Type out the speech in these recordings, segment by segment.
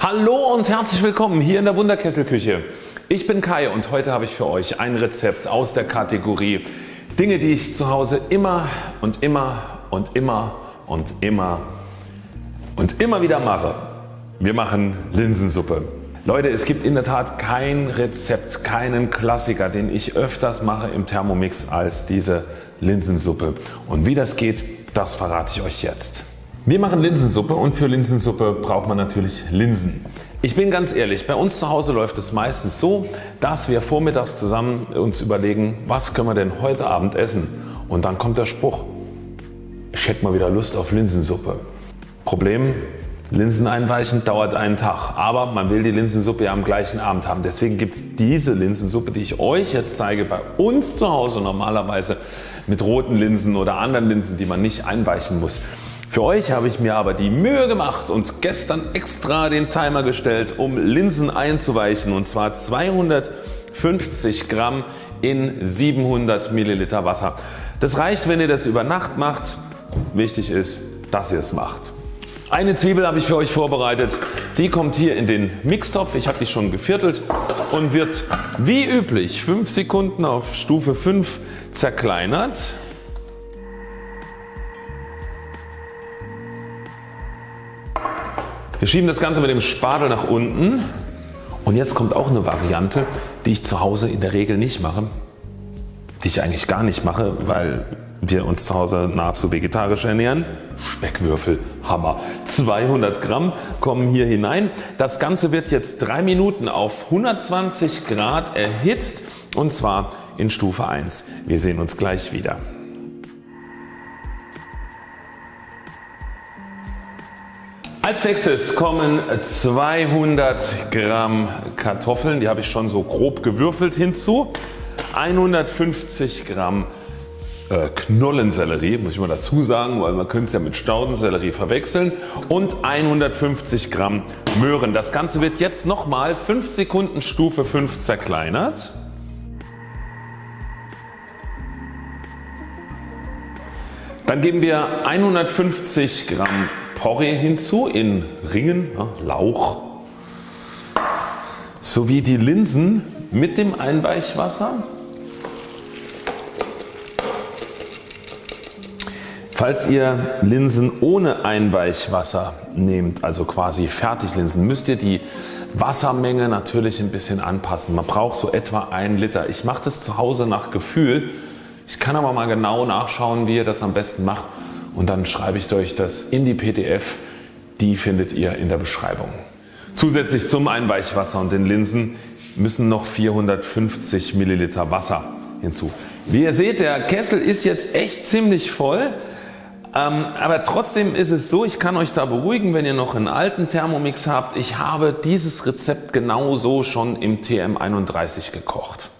Hallo und herzlich willkommen hier in der Wunderkesselküche. Ich bin Kai und heute habe ich für euch ein Rezept aus der Kategorie Dinge die ich zu Hause immer und immer und immer und immer und immer wieder mache. Wir machen Linsensuppe. Leute es gibt in der Tat kein Rezept, keinen Klassiker den ich öfters mache im Thermomix als diese Linsensuppe und wie das geht das verrate ich euch jetzt. Wir machen Linsensuppe und für Linsensuppe braucht man natürlich Linsen. Ich bin ganz ehrlich, bei uns zu Hause läuft es meistens so, dass wir vormittags zusammen uns überlegen, was können wir denn heute Abend essen und dann kommt der Spruch, ich hätte mal wieder Lust auf Linsensuppe. Problem, Linsen einweichen dauert einen Tag, aber man will die Linsensuppe ja am gleichen Abend haben. Deswegen gibt es diese Linsensuppe die ich euch jetzt zeige bei uns zu Hause normalerweise mit roten Linsen oder anderen Linsen die man nicht einweichen muss. Für euch habe ich mir aber die Mühe gemacht und gestern extra den Timer gestellt um Linsen einzuweichen und zwar 250 Gramm in 700 Milliliter Wasser. Das reicht wenn ihr das über Nacht macht. Wichtig ist dass ihr es macht. Eine Zwiebel habe ich für euch vorbereitet. Die kommt hier in den Mixtopf. Ich habe die schon geviertelt und wird wie üblich 5 Sekunden auf Stufe 5 zerkleinert. Wir schieben das Ganze mit dem Spatel nach unten und jetzt kommt auch eine Variante die ich zu Hause in der Regel nicht mache, die ich eigentlich gar nicht mache, weil wir uns zu Hause nahezu vegetarisch ernähren. Speckwürfel, Hammer. 200 Gramm kommen hier hinein. Das Ganze wird jetzt 3 Minuten auf 120 Grad erhitzt und zwar in Stufe 1. Wir sehen uns gleich wieder. Als nächstes kommen 200 Gramm Kartoffeln, die habe ich schon so grob gewürfelt hinzu. 150 Gramm äh, Knollensellerie, muss ich mal dazu sagen, weil man könnte es ja mit Staudensellerie verwechseln und 150 Gramm Möhren. Das Ganze wird jetzt nochmal 5 Sekunden Stufe 5 zerkleinert. Dann geben wir 150 Gramm Porree hinzu in Ringen, ja, Lauch, sowie die Linsen mit dem Einweichwasser. Falls ihr Linsen ohne Einweichwasser nehmt, also quasi Fertiglinsen, müsst ihr die Wassermenge natürlich ein bisschen anpassen. Man braucht so etwa 1 Liter. Ich mache das zu Hause nach Gefühl. Ich kann aber mal genau nachschauen wie ihr das am besten macht und dann schreibe ich euch das in die PDF. Die findet ihr in der Beschreibung. Zusätzlich zum Einweichwasser und den Linsen müssen noch 450 Milliliter Wasser hinzu. Wie ihr seht der Kessel ist jetzt echt ziemlich voll. Ähm, aber trotzdem ist es so, ich kann euch da beruhigen, wenn ihr noch einen alten Thermomix habt. Ich habe dieses Rezept genauso schon im TM31 gekocht.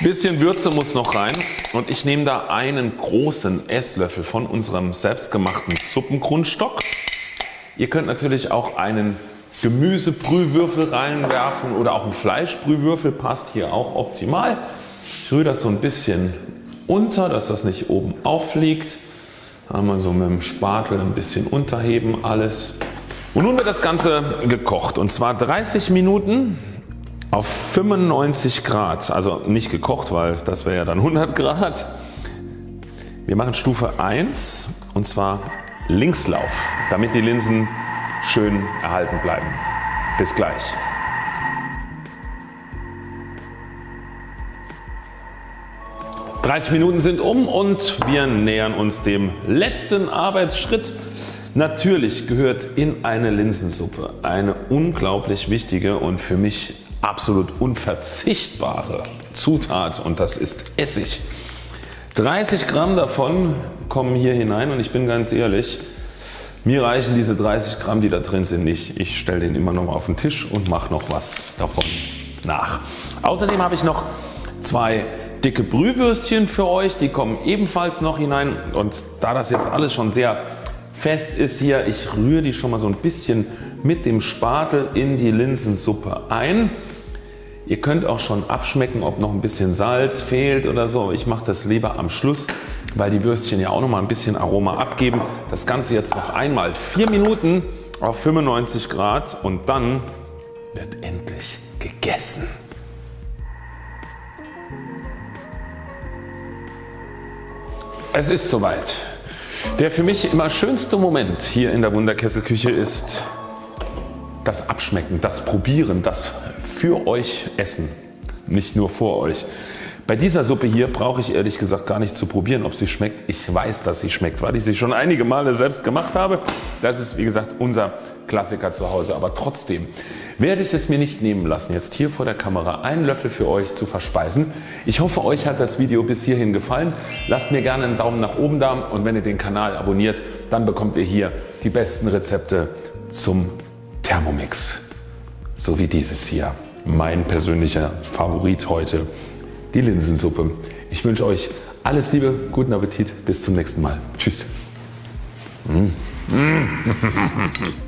Bisschen Würze muss noch rein und ich nehme da einen großen Esslöffel von unserem selbstgemachten Suppengrundstock. Ihr könnt natürlich auch einen Gemüsebrühwürfel reinwerfen oder auch ein Fleischbrühwürfel passt hier auch optimal. Ich rühre das so ein bisschen unter, dass das nicht oben auffliegt. Einmal so mit dem Spatel ein bisschen unterheben alles. Und nun wird das Ganze gekocht und zwar 30 Minuten auf 95 Grad, also nicht gekocht, weil das wäre ja dann 100 Grad. Wir machen Stufe 1 und zwar Linkslauf, damit die Linsen schön erhalten bleiben. Bis gleich. Dreißig Minuten sind um und wir nähern uns dem letzten Arbeitsschritt. Natürlich gehört in eine Linsensuppe eine unglaublich wichtige und für mich absolut unverzichtbare Zutat und das ist Essig. 30 Gramm davon kommen hier hinein und ich bin ganz ehrlich, mir reichen diese 30 Gramm die da drin sind nicht. Ich stelle den immer noch mal auf den Tisch und mache noch was davon nach. Außerdem habe ich noch zwei dicke Brühwürstchen für euch, die kommen ebenfalls noch hinein und da das jetzt alles schon sehr fest ist hier, ich rühre die schon mal so ein bisschen mit dem Spatel in die Linsensuppe ein. Ihr könnt auch schon abschmecken ob noch ein bisschen Salz fehlt oder so. Ich mache das lieber am Schluss weil die Würstchen ja auch noch mal ein bisschen Aroma abgeben. Das Ganze jetzt noch einmal 4 Minuten auf 95 Grad und dann wird endlich gegessen. Es ist soweit. Der für mich immer schönste Moment hier in der Wunderkesselküche ist das Abschmecken, das Probieren, das für euch Essen, nicht nur vor euch. Bei dieser Suppe hier brauche ich ehrlich gesagt gar nicht zu probieren ob sie schmeckt. Ich weiß dass sie schmeckt, weil ich sie schon einige Male selbst gemacht habe. Das ist wie gesagt unser Klassiker zu Hause. Aber trotzdem werde ich es mir nicht nehmen lassen jetzt hier vor der Kamera einen Löffel für euch zu verspeisen. Ich hoffe euch hat das Video bis hierhin gefallen. Lasst mir gerne einen Daumen nach oben da und wenn ihr den Kanal abonniert dann bekommt ihr hier die besten Rezepte zum Thermomix. So wie dieses hier. Mein persönlicher Favorit heute die Linsensuppe. Ich wünsche euch alles Liebe, guten Appetit, bis zum nächsten Mal. Tschüss. Mm.